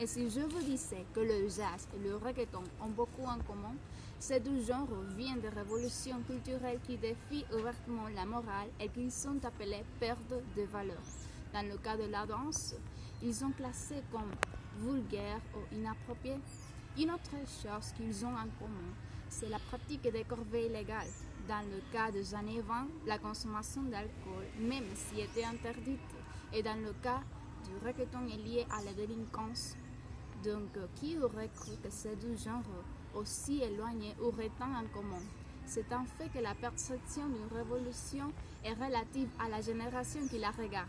Et si je vous disais que le jazz et le reggaeton ont beaucoup en commun, ces deux genres viennent de révolutions culturelles qui défient ouvertement la morale et qui sont appelées pertes de valeur. Dans le cas de la danse, ils sont classés comme vulgaires ou inappropriés. Une autre chose qu'ils ont en commun, c'est la pratique des corvées illégales. Dans le cas des années 20, la consommation d'alcool, même si était interdite, et dans le cas du reggaeton est lié à la délinquance. Donc, qui aurait cru que ces deux genres aussi éloignés auraient tant en commun? C'est un fait que la perception d'une révolution est relative à la génération qui la regarde.